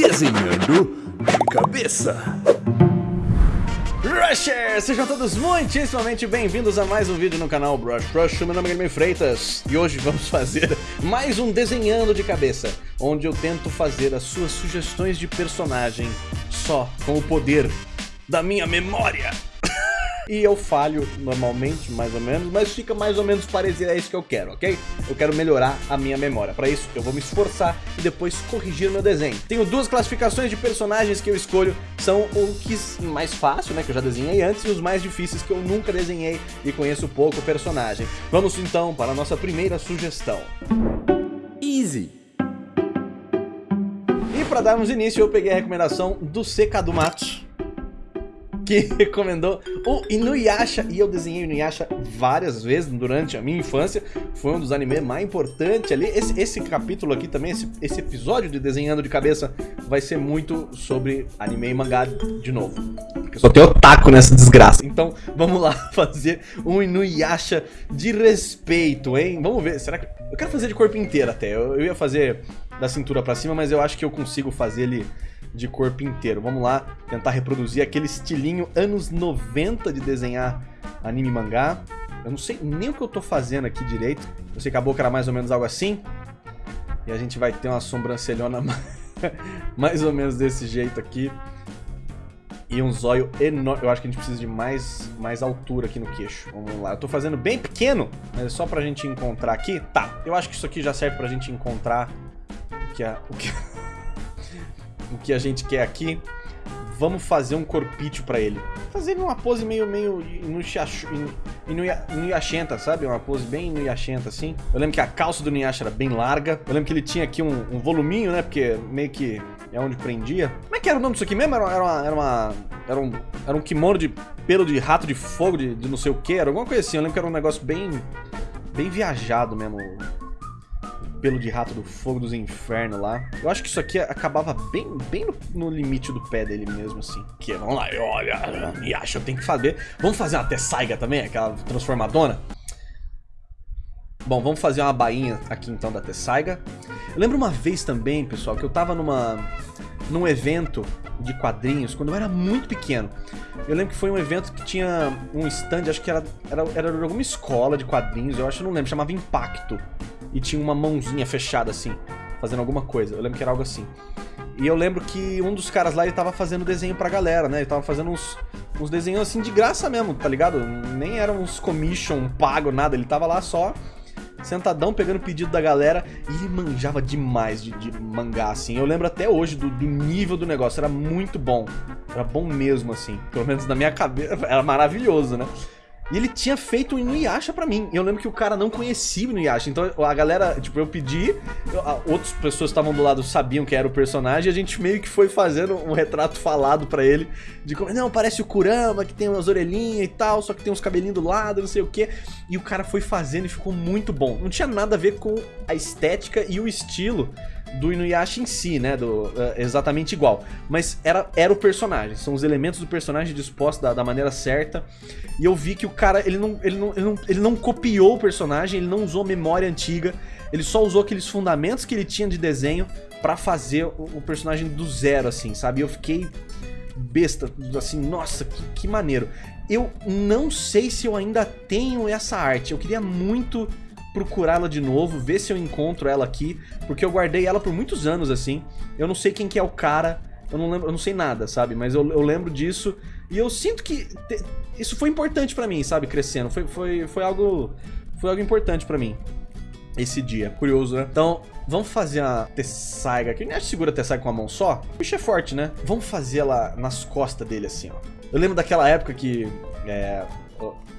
Desenhando de cabeça. Rushers! Sejam todos muitíssimamente bem-vindos a mais um vídeo no canal Brush Rush. Meu nome é Guilherme Freitas e hoje vamos fazer mais um Desenhando de Cabeça, onde eu tento fazer as suas sugestões de personagem só com o poder da minha memória. E eu falho normalmente, mais ou menos, mas fica mais ou menos parecido, é isso que eu quero, ok? Eu quero melhorar a minha memória. Para isso, eu vou me esforçar e depois corrigir meu desenho. Tenho duas classificações de personagens que eu escolho, são o que mais fácil, né, que eu já desenhei antes, e os mais difíceis que eu nunca desenhei e conheço pouco o personagem. Vamos então para a nossa primeira sugestão. Easy. E para darmos início, eu peguei a recomendação do Matos que recomendou o Inuyasha, e eu desenhei o Inuyasha várias vezes durante a minha infância, foi um dos animes mais importantes ali, esse, esse capítulo aqui também, esse, esse episódio de Desenhando de Cabeça, vai ser muito sobre anime e mangá de novo, porque só tem otaku nessa desgraça, então vamos lá fazer um Inuyasha de respeito, hein, vamos ver, será que... Eu quero fazer de corpo inteiro até, eu, eu ia fazer da cintura pra cima, mas eu acho que eu consigo fazer ele de corpo inteiro. Vamos lá tentar reproduzir aquele estilinho anos 90 de desenhar anime mangá. Eu não sei nem o que eu tô fazendo aqui direito. Eu sei que a boca era mais ou menos algo assim. E a gente vai ter uma sobrancelhona mais ou menos desse jeito aqui. E um zóio enorme. Eu acho que a gente precisa de mais, mais altura aqui no queixo. Vamos lá. Eu tô fazendo bem pequeno, mas é só pra gente encontrar aqui. Tá, eu acho que isso aqui já serve pra gente encontrar o que, é, o que, o que a gente quer aqui, vamos fazer um corpício pra ele. Fazer uma pose meio, meio inuyashenta, sabe? Uma pose bem inuyashenta, assim. Eu lembro que a calça do Nuyasha era bem larga. Eu lembro que ele tinha aqui um, um voluminho, né? Porque meio que é onde prendia. Como é que era o nome disso aqui mesmo? Era, era, uma, era, uma, era, um, era um kimono de pelo de rato de fogo, de, de não sei o que. Era alguma coisa assim. Eu lembro que era um negócio bem, bem viajado mesmo pelo de rato do fogo dos infernos lá. Eu acho que isso aqui acabava bem, bem no, no limite do pé dele mesmo, assim. Que, vamos lá, olha, me acha, eu tenho que fazer. Vamos fazer uma Tessaiga também, aquela transformadona? Bom, vamos fazer uma bainha aqui então da Tessaiga. Eu lembro uma vez também, pessoal, que eu tava numa num evento de quadrinhos quando eu era muito pequeno. Eu lembro que foi um evento que tinha um stand, acho que era, era, era alguma escola de quadrinhos, eu acho, não lembro, chamava Impacto e tinha uma mãozinha fechada assim, fazendo alguma coisa. Eu lembro que era algo assim. E eu lembro que um dos caras lá, ele tava fazendo desenho pra galera, né? Ele tava fazendo uns, uns desenhos assim de graça mesmo, tá ligado? Nem eram uns commission pago, nada. Ele tava lá só, sentadão, pegando pedido da galera. E ele manjava demais de, de mangá, assim. Eu lembro até hoje do, do, nível do negócio. Era muito bom. Era bom mesmo, assim. Pelo menos na minha cabeça. Era maravilhoso, né? E ele tinha feito o Inuyasha pra mim. Eu lembro que o cara não conhecia o Inuyasha. Então a galera, tipo, eu pedi, eu, a, outras pessoas que estavam do lado sabiam que era o personagem, e a gente meio que foi fazendo um retrato falado pra ele. De como, não, parece o Kurama, que tem umas orelhinhas e tal, só que tem uns cabelinhos do lado, não sei o quê. E o cara foi fazendo e ficou muito bom. Não tinha nada a ver com a estética e o estilo do Inuyasha em si, né? Do, uh, exatamente igual. Mas era, era o personagem, são os elementos do personagem dispostos da, da, maneira certa. E eu vi que o cara, ele não, ele, não, ele, não, ele não copiou o personagem, ele não usou memória antiga, ele só usou aqueles fundamentos que ele tinha de desenho para fazer o, o, personagem do zero, assim, sabe? Eu fiquei besta, assim, nossa, que, que maneiro. Eu não sei se eu ainda tenho essa arte, eu queria muito procurá-la de novo, ver se eu encontro ela aqui, porque eu guardei ela por muitos anos, assim. Eu não sei quem que é o cara, eu não lembro, eu não sei nada, sabe? Mas eu, eu lembro disso e eu sinto que te, isso foi importante para mim, sabe? Crescendo, foi, foi, foi algo foi algo importante para mim esse dia. Curioso, né? Então, vamos fazer a Tessaiga aqui. Nem acho segura a Tessaiga com a mão só. O bicho é forte, né? Vamos fazer ela nas costas dele, assim, ó. Eu lembro daquela época que é,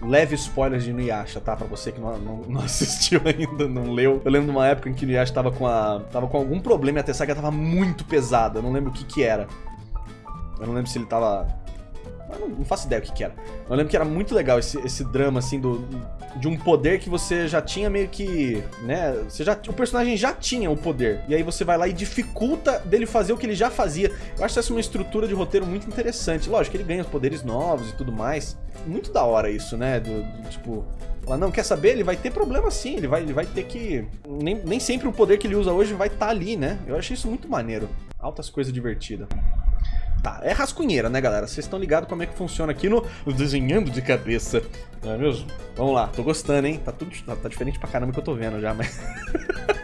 leve spoilers de Inuyasha, tá? Pra você que não, não, não, assistiu ainda, não leu. Eu lembro de uma época em que Inuyasha tava com a... Tava com algum problema e a Tessaga tava muito pesada. Eu não lembro o que que era. Eu não lembro se ele tava... Eu não, faço ideia o que, que era. Eu lembro que era muito legal esse, esse drama, assim, do, de um poder que você já tinha meio que, né, você já, o personagem já tinha o poder, e aí você vai lá e dificulta dele fazer o que ele já fazia. Eu acho essa uma estrutura de roteiro muito interessante. Lógico ele ganha os poderes novos e tudo mais. Muito da hora isso, né, do, do tipo... Ela não quer saber, ele vai ter problema sim, ele vai, ele vai ter que... Nem, nem sempre o poder que ele usa hoje vai estar tá ali, né? Eu achei isso muito maneiro. Altas coisas divertidas. Tá, é rascunheira, né, galera? Vocês estão ligados como é que funciona aqui no Desenhando de Cabeça. Não é mesmo? Vamos lá, tô gostando, hein? Tá tudo tá, tá diferente pra caramba que eu tô vendo já, mas...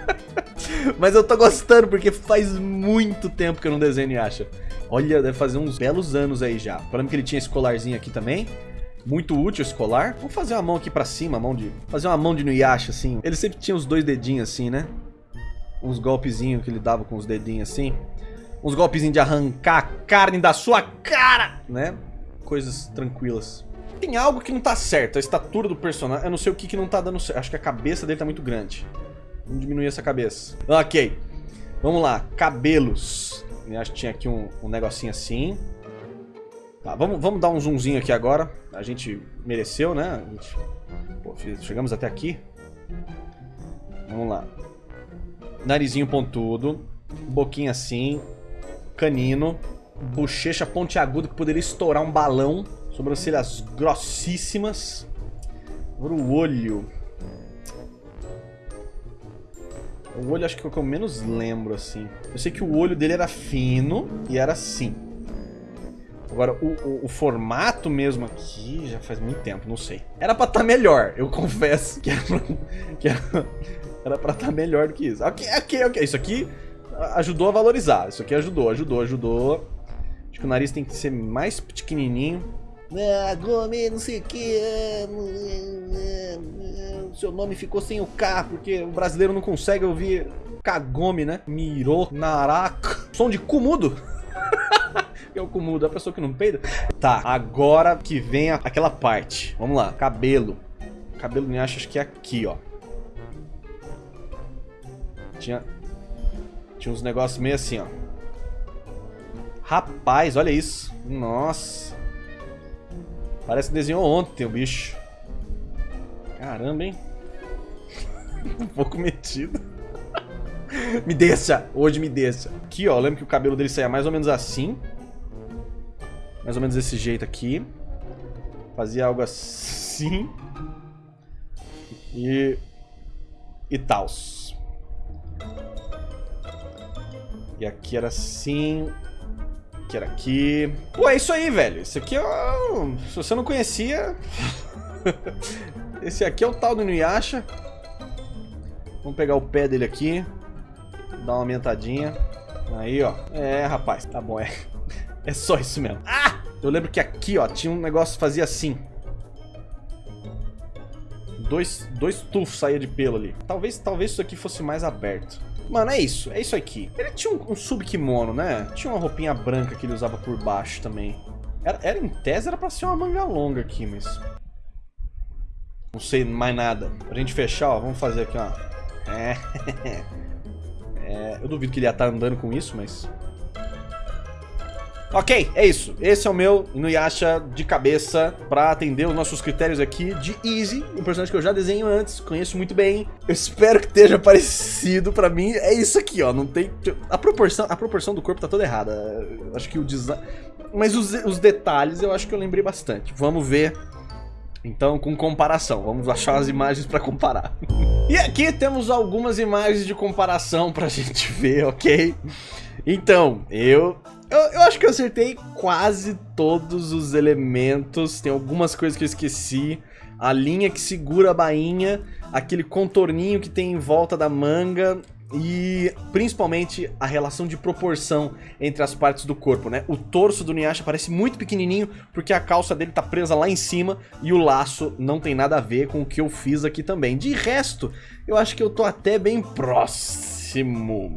mas eu tô gostando porque faz muito tempo que eu não desenho e acha. Olha, deve fazer uns belos anos aí já. Falando que ele tinha esse colarzinho aqui também. Muito útil escolar. Vamos fazer uma mão aqui pra cima, mão de... Fazer uma mão de Nuyasha, assim. Ele sempre tinha os dois dedinhos assim, né? Uns golpezinhos que ele dava com os dedinhos assim uns golpezinhos de arrancar a carne da sua cara, né? Coisas tranquilas. Tem algo que não tá certo, a estatura do personagem, eu não sei o que que não tá dando certo, acho que a cabeça dele tá muito grande. Vamos diminuir essa cabeça. Ok, vamos lá, cabelos. Eu acho que tinha aqui um, um negocinho assim. Tá, vamos, vamos dar um zoomzinho aqui agora. A gente mereceu, né? Gente... Pô, chegamos até aqui. Vamos lá. Narizinho pontudo. Boquinha assim canino, bochecha pontiaguda que poderia estourar um balão, sobrancelhas grossíssimas. Agora o olho. O olho acho que é o que eu menos lembro, assim. Eu sei que o olho dele era fino e era assim. Agora, o, o, o, formato mesmo aqui já faz muito tempo, não sei. Era pra estar tá melhor, eu confesso que era pra, era, era estar tá melhor do que isso. Ok, ok, ok. Isso aqui ajudou a valorizar. Isso aqui ajudou, ajudou, ajudou. Acho que o nariz tem que ser mais pequenininho. Ah, Gomes, não sei o que. Seu nome ficou sem o K, porque o brasileiro não consegue ouvir Kagome, né? Mirou, Naraka. Som de Kumudo. é o Kumudo, a pessoa que não peida. Tá, agora que vem aquela parte. Vamos lá, cabelo. Cabelo me acha que é aqui, ó. Tinha, tinha uns negócios meio assim, ó. Rapaz, olha isso. Nossa. Parece que desenhou ontem o bicho. Caramba, hein? um pouco metido. me deixa. Hoje me deixa. Aqui, ó. Lembro que o cabelo dele saía mais ou menos assim. Mais ou menos desse jeito aqui. Fazia algo assim. E... E tals. E aqui era assim. Aqui era aqui. Pô, é isso aí, velho. Esse aqui é... Se você não conhecia... Esse aqui é o tal do Inuyasha. Vamos pegar o pé dele aqui. Dar uma aumentadinha. Aí, ó. É, rapaz. Tá bom, é... É só isso mesmo. Ah! Eu lembro que aqui, ó, tinha um negócio que fazia assim. Dois, dois tufos saía de pelo ali. Talvez, talvez isso aqui fosse mais aberto. Mano, é isso. É isso aqui. Ele tinha um, um sub-kimono, né? Tinha uma roupinha branca que ele usava por baixo também. Era, era em tese, era pra ser uma manga longa aqui, mas... Não sei mais nada. Pra gente fechar, ó, vamos fazer aqui, ó. É... é eu duvido que ele ia estar tá andando com isso, mas... Ok, é isso. Esse é o meu Inuyasha de cabeça pra atender os nossos critérios aqui de Easy, um personagem que eu já desenho antes, conheço muito bem. Eu espero que esteja parecido pra mim. É isso aqui, ó, não tem... A proporção, a proporção do corpo tá toda errada. Acho que o design... Mas os, os detalhes eu acho que eu lembrei bastante. Vamos ver então, com comparação, vamos achar as imagens para comparar. e aqui temos algumas imagens de comparação pra gente ver, ok? Então, eu eu, eu, acho que eu acertei quase todos os elementos. Tem algumas coisas que eu esqueci. A linha que segura a bainha, aquele contorninho que tem em volta da manga e principalmente a relação de proporção entre as partes do corpo, né? O torso do Niyasha parece muito pequenininho porque a calça dele tá presa lá em cima e o laço não tem nada a ver com o que eu fiz aqui também. De resto, eu acho que eu tô até bem próximo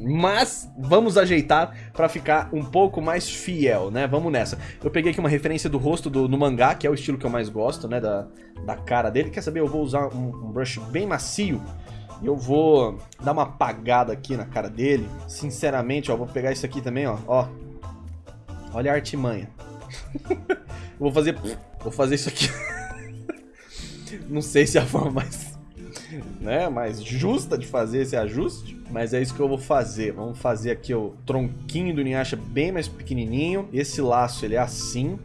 mas vamos ajeitar pra ficar um pouco mais fiel, né? Vamos nessa. Eu peguei aqui uma referência do rosto do, no mangá, que é o estilo que eu mais gosto, né? Da, da cara dele. Quer saber? Eu vou usar um, um brush bem macio. E eu vou dar uma apagada aqui na cara dele. Sinceramente, ó, vou pegar isso aqui também, ó. ó. Olha a artimanha. vou fazer... Vou fazer isso aqui. Não sei se é a forma mais... Né, mais justa de fazer esse ajuste. Mas é isso que eu vou fazer. Vamos fazer aqui o tronquinho do Inuyasha bem mais pequenininho. Esse laço, ele é assim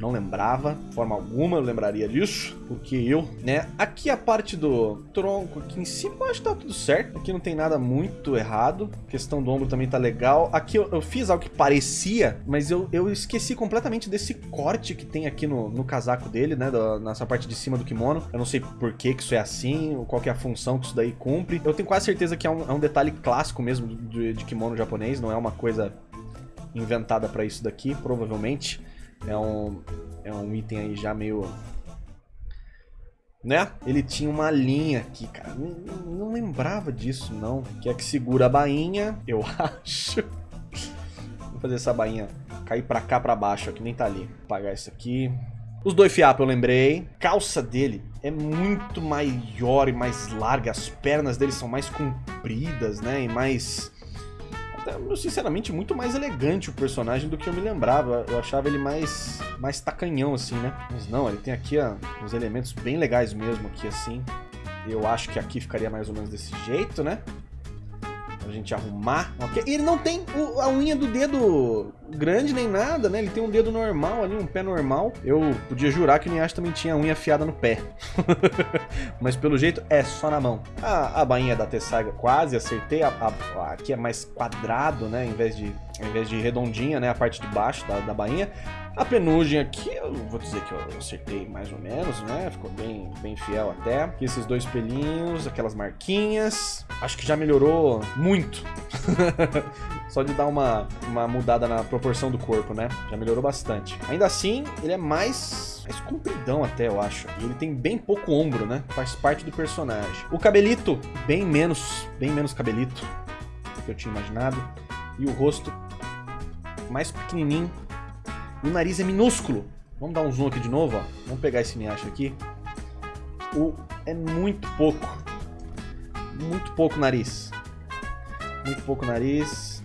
não lembrava, de forma alguma eu lembraria disso, porque eu, né, aqui a parte do tronco aqui em cima, acho que tá tudo certo, aqui não tem nada muito errado, a questão do ombro também tá legal, aqui eu, eu fiz algo que parecia, mas eu, eu esqueci completamente desse corte que tem aqui no, no casaco dele, né, nessa parte de cima do kimono, eu não sei por que que isso é assim, qual que é a função que isso daí cumpre, eu tenho quase certeza que é um, é um detalhe clássico mesmo de, de kimono japonês, não é uma coisa inventada para isso daqui, provavelmente. É um, é um item aí já meio... Né? Ele tinha uma linha aqui, cara. Não, não lembrava disso, não. Que é que segura a bainha, eu acho. Vou fazer essa bainha cair pra cá, pra baixo, que nem tá ali. Vou apagar isso aqui. Os dois fiapos eu lembrei. Calça dele é muito maior e mais larga. As pernas dele são mais compridas, né? E mais sinceramente, muito mais elegante o personagem do que eu me lembrava. Eu achava ele mais, mais tacanhão, assim, né? Mas não, ele tem aqui ó, uns elementos bem legais mesmo aqui, assim. Eu acho que aqui ficaria mais ou menos desse jeito, né? Pra gente arrumar. Okay. E ele não tem o, a unha do dedo grande nem nada, né? Ele tem um dedo normal ali, um pé normal. Eu podia jurar que o Niash também tinha unha afiada no pé. Mas pelo jeito é só na mão. A, a bainha da Tessaiga quase acertei. A, a, aqui é mais quadrado, né? Em vez de, em vez de redondinha, né? A parte de baixo da, da bainha. A penugem aqui, eu vou dizer que eu acertei mais ou menos, né? Ficou bem, bem fiel até. Aqui esses dois pelinhos, aquelas marquinhas. Acho que já melhorou muito. Só de dar uma, uma mudada na proporção do corpo, né? Já melhorou bastante. Ainda assim, ele é mais, mais compridão até, eu acho. E ele tem bem pouco ombro, né? Faz parte do personagem. O cabelito, bem menos, bem menos cabelito do que eu tinha imaginado. E o rosto mais pequenininho o nariz é minúsculo. Vamos dar um zoom aqui de novo, ó. Vamos pegar esse Miacha aqui. O é muito pouco. Muito pouco nariz. Muito pouco nariz.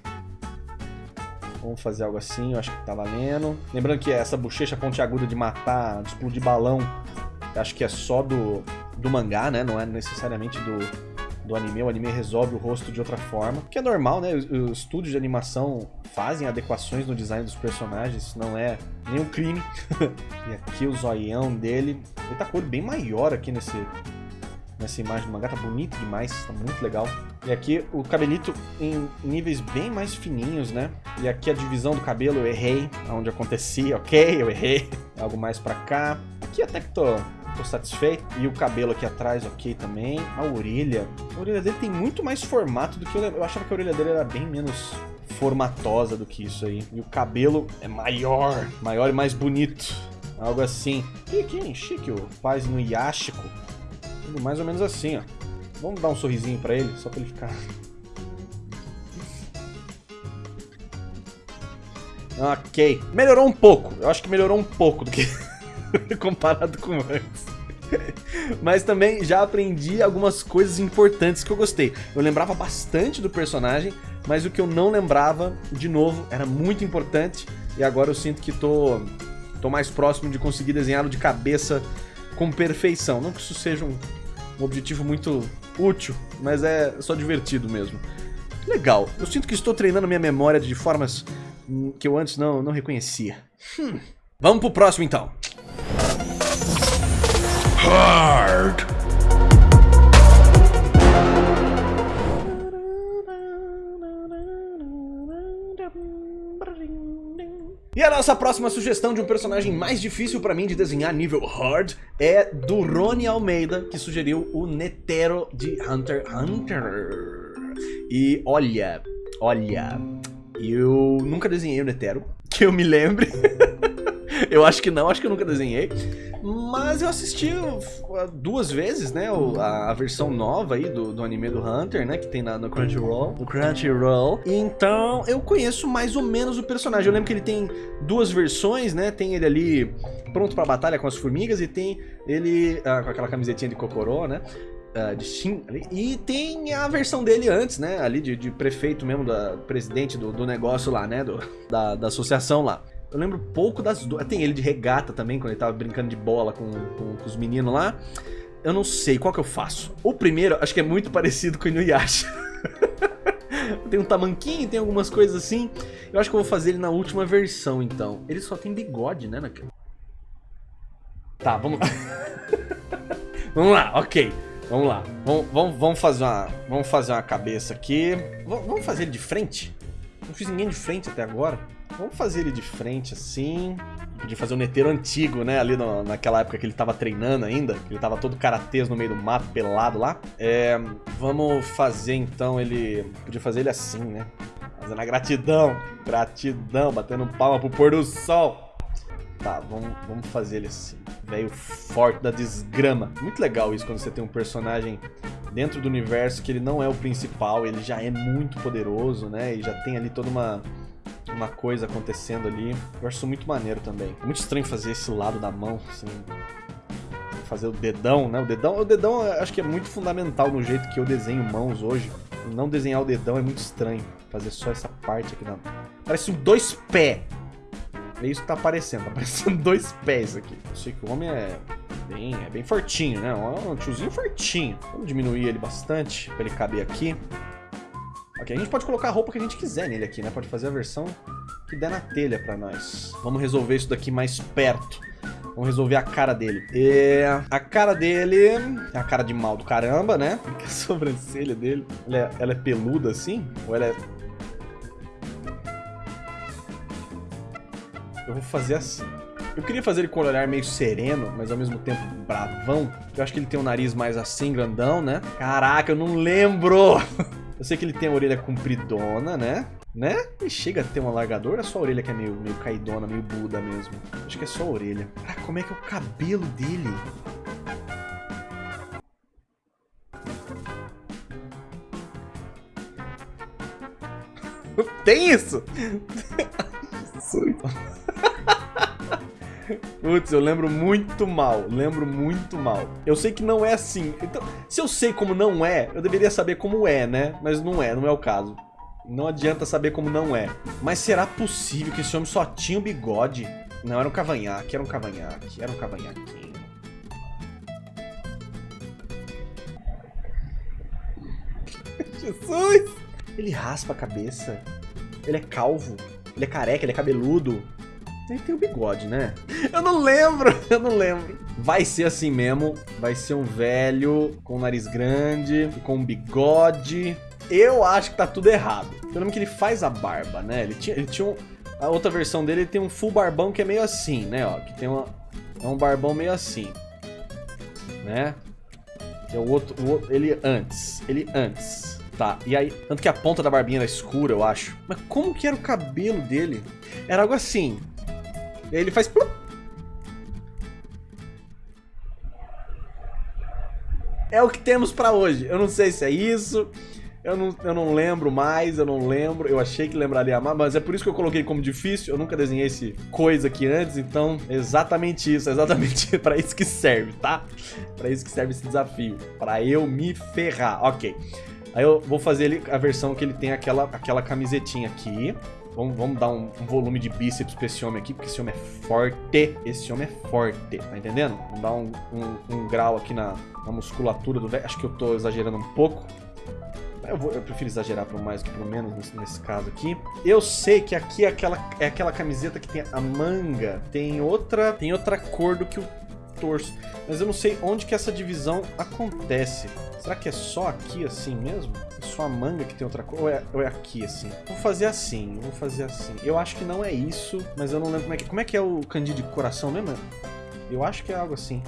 Vamos fazer algo assim, eu acho que tá valendo. Lembrando que essa bochecha pontiaguda de matar, de explodir balão, acho que é só do, do mangá, né? Não é necessariamente do, do anime. O anime resolve o rosto de outra forma. Que é normal, né? Os, os estúdios de animação fazem adequações no design dos personagens, não é nenhum crime. e aqui o zoião dele, ele tá com o olho bem maior aqui nesse, nessa imagem do mangá, tá bonito demais, tá muito legal. E aqui o cabelito em níveis bem mais fininhos, né? E aqui a divisão do cabelo eu errei, onde acontecia, ok, eu errei. Algo mais pra cá. Aqui até que tô, tô satisfeito. E o cabelo aqui atrás, ok também. A orelha, a orelha dele tem muito mais formato do que eu Eu achava que a orelha dele era bem menos formatosa do que isso aí. E o cabelo é maior, maior e mais bonito. Algo assim. E aqui em chique, o faz no Yashiko. Mais ou menos assim, ó. Vamos dar um sorrisinho pra ele, só pra ele ficar... Ok. Melhorou um pouco. Eu acho que melhorou um pouco do que... comparado com antes. Mas também já aprendi algumas coisas importantes que eu gostei. Eu lembrava bastante do personagem, mas o que eu não lembrava, de novo, era muito importante. E agora eu sinto que tô, tô mais próximo de conseguir desenhá-lo de cabeça com perfeição. Não que isso seja um, um objetivo muito útil, mas é só divertido mesmo. Legal, eu sinto que estou treinando minha memória de formas hum, que eu antes não, não reconhecia. Hum. Vamos pro próximo então. Hard. E a nossa próxima sugestão de um personagem mais difícil pra mim de desenhar nível hard é do Rony Almeida, que sugeriu o Netero de Hunter x Hunter. E olha, olha, eu nunca desenhei o Netero, que eu me lembre. eu acho que não, acho que eu nunca desenhei. Mas eu assisti duas vezes, né, a, a versão nova aí do, do anime do Hunter, né, que tem na, no Crunchyroll. No Crunchyroll. Então, eu conheço mais ou menos o personagem. Eu lembro que ele tem duas versões, né, tem ele ali pronto pra batalha com as formigas e tem ele ah, com aquela camisetinha de Kokoro, né. Uh, de Shin, e tem a versão dele antes, né, ali de, de prefeito mesmo, da presidente do, do negócio lá, né, do, da, da associação lá. Eu lembro pouco das duas. Tem ele de regata também, quando ele tava brincando de bola com, com, com os meninos lá. Eu não sei, qual que eu faço? O primeiro, acho que é muito parecido com o Inuyasha. tem um tamanquinho, tem algumas coisas assim. Eu acho que eu vou fazer ele na última versão, então. Ele só tem bigode, né? Tá, vamos vamos lá, ok. Vamos lá. Vamos, vamos, vamos, fazer uma, vamos fazer uma cabeça aqui. Vamos fazer ele de frente? Não fiz ninguém de frente até agora. Vamos fazer ele de frente assim. Podia fazer um neteiro antigo, né? Ali no, naquela época que ele tava treinando ainda. Ele tava todo karatês no meio do mato, pelado lá. É, vamos fazer então ele... Podia fazer ele assim, né? Fazendo a gratidão. Gratidão, batendo palma pro pôr do sol. Tá, vamos, vamos fazer ele assim. Velho forte da desgrama. Muito legal isso quando você tem um personagem dentro do universo que ele não é o principal, ele já é muito poderoso, né? E já tem ali toda uma uma coisa acontecendo ali. Eu acho isso muito maneiro também. É muito estranho fazer esse lado da mão, assim. Fazer o dedão, né? O dedão, o dedão acho que é muito fundamental no jeito que eu desenho mãos hoje. Não desenhar o dedão é muito estranho. Fazer só essa parte aqui na... Parece um dois pés. É isso que tá aparecendo. Tá parecendo dois pés aqui. Eu sei que o homem é bem, é bem fortinho, né? Um tiozinho fortinho. Vamos diminuir ele bastante pra ele caber aqui. Ok, a gente pode colocar a roupa que a gente quiser nele aqui, né? Pode fazer a versão que der na telha pra nós. Vamos resolver isso daqui mais perto. Vamos resolver a cara dele. E a cara dele é a cara de mal do caramba, né? A sobrancelha dele, ela é, ela é peluda assim? Ou ela é... Eu vou fazer assim. Eu queria fazer ele com o olhar meio sereno, mas ao mesmo tempo bravão. Eu acho que ele tem um nariz mais assim, grandão, né? Caraca, eu não lembro! Eu sei que ele tem a orelha compridona, né? Né? Ele chega a ter um alargador ou é só a orelha que é meio, meio caidona, meio Buda mesmo? Acho que é só a orelha. Ah, como é que é o cabelo dele? Tem isso? Putz, eu lembro muito mal, lembro muito mal. Eu sei que não é assim. Então, se eu sei como não é, eu deveria saber como é, né? Mas não é, não é o caso. Não adianta saber como não é. Mas será possível que esse homem só tinha o bigode? Não, era um cavanhaque, era um cavanhaque, era um cavanhaquinho. Jesus! Ele raspa a cabeça. Ele é calvo. Ele é careca, ele é cabeludo. Ele tem o bigode, né? Eu não lembro, eu não lembro. Vai ser assim mesmo. Vai ser um velho com um nariz grande, com um bigode. Eu acho que tá tudo errado. Eu lembro que ele faz a barba, né? Ele tinha, ele tinha um, a outra versão dele, ele tem um full barbão que é meio assim, né? Ó, que tem uma, é um barbão meio assim, né? Que é o outro, o outro, ele antes, ele antes. Tá, e aí, tanto que a ponta da barbinha era escura, eu acho. Mas como que era o cabelo dele? Era algo assim, e aí ele faz... É o que temos pra hoje. Eu não sei se é isso. Eu não, eu não lembro mais, eu não lembro. Eu achei que lembraria mais, mas é por isso que eu coloquei como difícil. Eu nunca desenhei esse coisa aqui antes, então exatamente isso, exatamente para isso que serve, tá? Para isso que serve esse desafio, para eu me ferrar. OK. Aí eu vou fazer ele, a versão que ele tem aquela, aquela camisetinha aqui. Vamos, vamos dar um, um, volume de bíceps pra esse homem aqui, porque esse homem é forte. Esse homem é forte, tá entendendo? Vamos dar um, um, um grau aqui na, na musculatura do velho. Acho que eu tô exagerando um pouco. Eu, vou, eu prefiro exagerar para mais que para menos nesse, nesse, caso aqui. Eu sei que aqui é aquela, é aquela camiseta que tem a manga, tem outra, tem outra cor do que o Mas eu não sei onde que essa divisão acontece. Será que é só aqui assim mesmo? É só a manga que tem outra cor? Ou é, ou é aqui assim? Vou fazer assim, vou fazer assim. Eu acho que não é isso, mas eu não lembro como é que, como é, que é o candido de coração mesmo? Eu acho que é algo assim.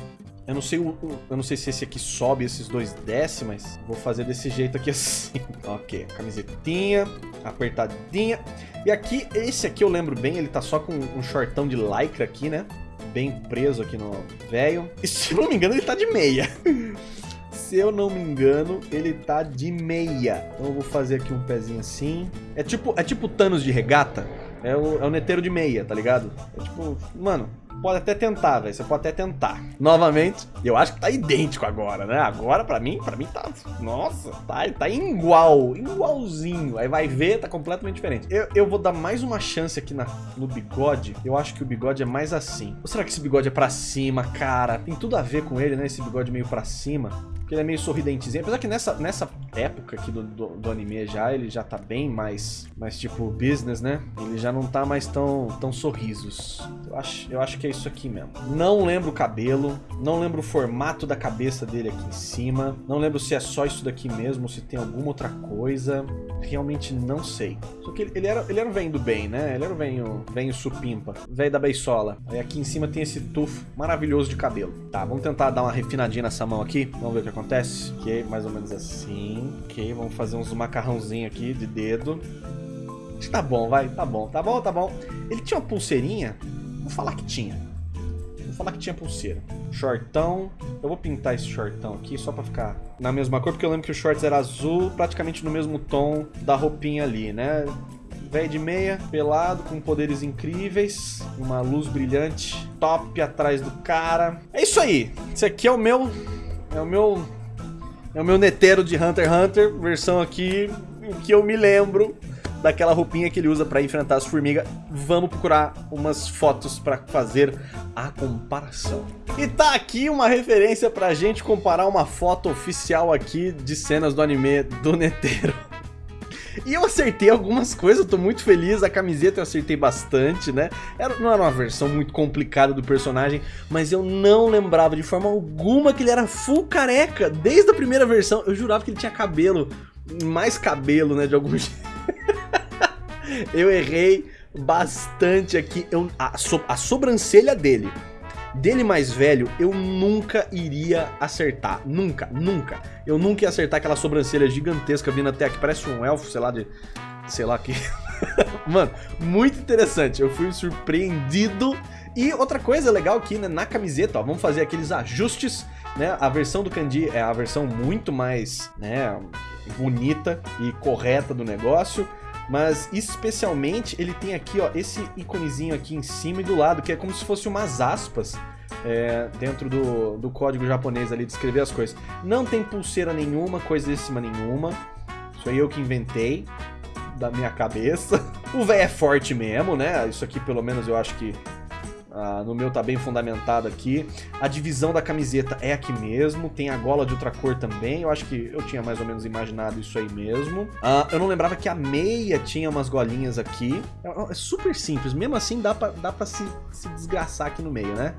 Eu não sei o, eu não sei se esse aqui sobe esses dois desce, mas vou fazer desse jeito aqui assim. ok, camisetinha, apertadinha. E aqui, esse aqui eu lembro bem, ele tá só com um shortão de lycra aqui, né? Bem preso aqui no velho. E se eu não me engano, ele tá de meia. se eu não me engano, ele tá de meia. Então eu vou fazer aqui um pezinho assim. É tipo, é tipo Thanos de regata. É o, é o neteiro de meia, tá ligado? É tipo, mano, pode até tentar, velho. Você pode até tentar. Novamente, eu acho que tá idêntico agora, né? Agora, pra mim, pra mim tá... Nossa, tá, tá igual, igualzinho. Aí vai ver, tá completamente diferente. Eu, eu vou dar mais uma chance aqui na, no bigode. Eu acho que o bigode é mais assim. Ou será que esse bigode é pra cima, cara? Tem tudo a ver com ele, né? Esse bigode meio pra cima. Porque ele é meio sorridentezinho. Apesar que nessa, nessa época aqui do, do, do, anime já, ele já tá bem mais, mais tipo business, né? Ele já não tá mais tão, tão sorrisos. Eu acho, eu acho que é isso aqui mesmo. Não lembro o cabelo, não lembro o formato da cabeça dele aqui em cima. Não lembro se é só isso daqui mesmo, se tem alguma outra coisa. Realmente não sei. Só que ele, ele era, ele era velho do bem, né? Ele era o velho, velho supimpa, velho da beisola. Aí aqui em cima tem esse tufo maravilhoso de cabelo. Tá, vamos tentar dar uma refinadinha nessa mão aqui. Vamos ver o que acontece. Ok, mais ou menos assim. Ok, vamos fazer uns macarrãozinho aqui de dedo. Acho que tá bom, vai. Tá bom, tá bom, tá bom. Ele tinha uma pulseirinha. Vou falar que tinha. Vou falar que tinha pulseira. Shortão. Eu vou pintar esse shortão aqui só pra ficar na mesma cor, porque eu lembro que o shorts era azul, praticamente no mesmo tom da roupinha ali, né? Velho de meia, pelado, com poderes incríveis, uma luz brilhante, top atrás do cara. É isso aí. Esse aqui é o meu... É o meu... É o meu neteiro de Hunter x Hunter, versão aqui que eu me lembro daquela roupinha que ele usa para enfrentar as formigas. Vamos procurar umas fotos para fazer a comparação. E tá aqui uma referência pra gente comparar uma foto oficial aqui de cenas do anime do Netero. E eu acertei algumas coisas, eu tô muito feliz, a camiseta eu acertei bastante, né? Era, não era uma versão muito complicada do personagem, mas eu não lembrava de forma alguma que ele era full careca, desde a primeira versão. Eu jurava que ele tinha cabelo, mais cabelo, né, de algum jeito. eu errei bastante aqui. Eu, a, so, a sobrancelha dele, dele mais velho, eu nunca iria acertar. Nunca, nunca. Eu nunca ia acertar aquela sobrancelha gigantesca vindo até aqui. Parece um elfo, sei lá, de... Sei lá que... Mano, muito interessante. Eu fui surpreendido. E outra coisa legal aqui, né, na camiseta, ó, vamos fazer aqueles ajustes, né? A versão do Kandi é a versão muito mais, né, bonita e correta do negócio. Mas especialmente ele tem aqui, ó, esse íconezinho aqui em cima e do lado, que é como se fosse umas aspas é, dentro do, do código japonês ali de escrever as coisas. Não tem pulseira nenhuma, coisíssima nenhuma. Isso aí eu que inventei da minha cabeça. O velho é forte mesmo, né? Isso aqui pelo menos eu acho que ah, no meu tá bem fundamentado aqui. A divisão da camiseta é aqui mesmo. Tem a gola de outra cor também. Eu acho que eu tinha mais ou menos imaginado isso aí mesmo. Ah, eu não lembrava que a meia tinha umas golinhas aqui. É, é super simples. Mesmo assim dá pra, dá pra se, se desgraçar aqui no meio, né?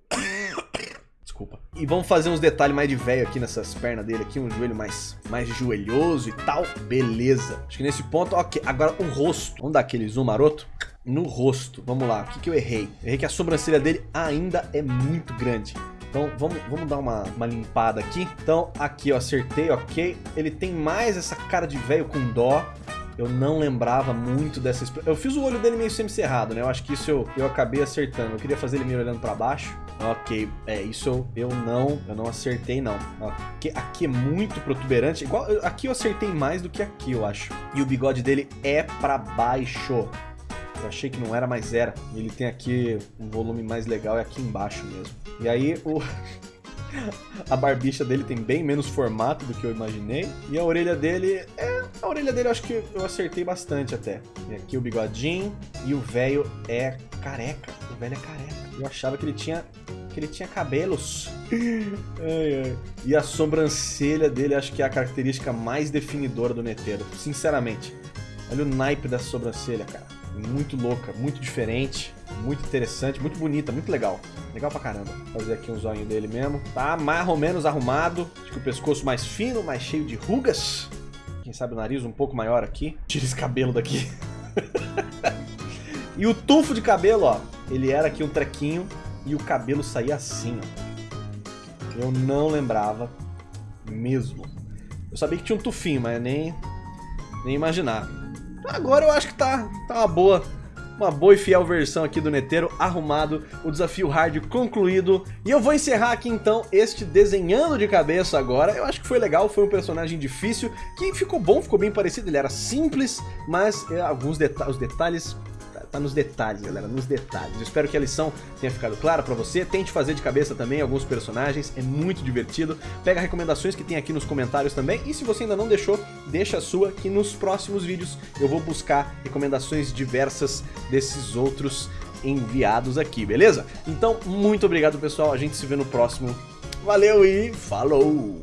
Desculpa. E vamos fazer uns detalhes mais de velho aqui nessas pernas dele aqui, um joelho mais, mais joelhoso e tal. Beleza. Acho que nesse ponto, ok. Agora o rosto. Vamos dar aquele zoom maroto? No rosto. Vamos lá, o que, que eu errei? Eu errei que a sobrancelha dele ainda é muito grande. Então vamos, vamos dar uma, uma limpada aqui. Então aqui eu acertei, ok. Ele tem mais essa cara de velho com dó. Eu não lembrava muito dessa Eu fiz o olho dele meio semi-cerrado, né? Eu acho que isso eu, eu acabei acertando. Eu queria fazer ele meio olhando pra baixo. Ok, é, isso eu, eu não eu não acertei, não. Aqui, aqui é muito protuberante. Igual, aqui eu acertei mais do que aqui, eu acho. E o bigode dele é pra baixo. Eu achei que não era, mas era. Ele tem aqui um volume mais legal, é aqui embaixo mesmo. E aí o... a barbicha dele tem bem menos formato do que eu imaginei. E a orelha dele, é... A orelha dele eu acho que eu acertei bastante até. E aqui o bigodinho. E o velho é careca. O velho é careca. Eu achava que ele tinha que ele tinha cabelos. ai, ai. E a sobrancelha dele acho que é a característica mais definidora do Neteiro. Sinceramente. Olha o naipe da sobrancelha, cara muito louca, muito diferente, muito interessante, muito bonita, muito legal. Legal pra caramba. Fazer aqui um zóio dele mesmo. Tá mais ou menos arrumado. Acho que o pescoço mais fino, mais cheio de rugas. Quem sabe o nariz um pouco maior aqui. Tira esse cabelo daqui. e o tufo de cabelo, ó. Ele era aqui um trequinho e o cabelo saía assim, ó. Eu não lembrava mesmo. Eu sabia que tinha um tufinho, mas nem, nem imaginar. Agora eu acho que tá, tá uma boa uma boa e fiel versão aqui do Neteiro arrumado, o desafio hard concluído. E eu vou encerrar aqui então este desenhando de cabeça agora. Eu acho que foi legal, foi um personagem difícil, que ficou bom, ficou bem parecido, ele era simples, mas é, alguns deta os detalhes tá nos detalhes, galera, nos detalhes. Eu espero que a lição tenha ficado clara pra você. Tente fazer de cabeça também alguns personagens, é muito divertido. Pega recomendações que tem aqui nos comentários também. E se você ainda não deixou, deixa a sua, que nos próximos vídeos eu vou buscar recomendações diversas desses outros enviados aqui, beleza? Então, muito obrigado, pessoal. A gente se vê no próximo. Valeu e falou!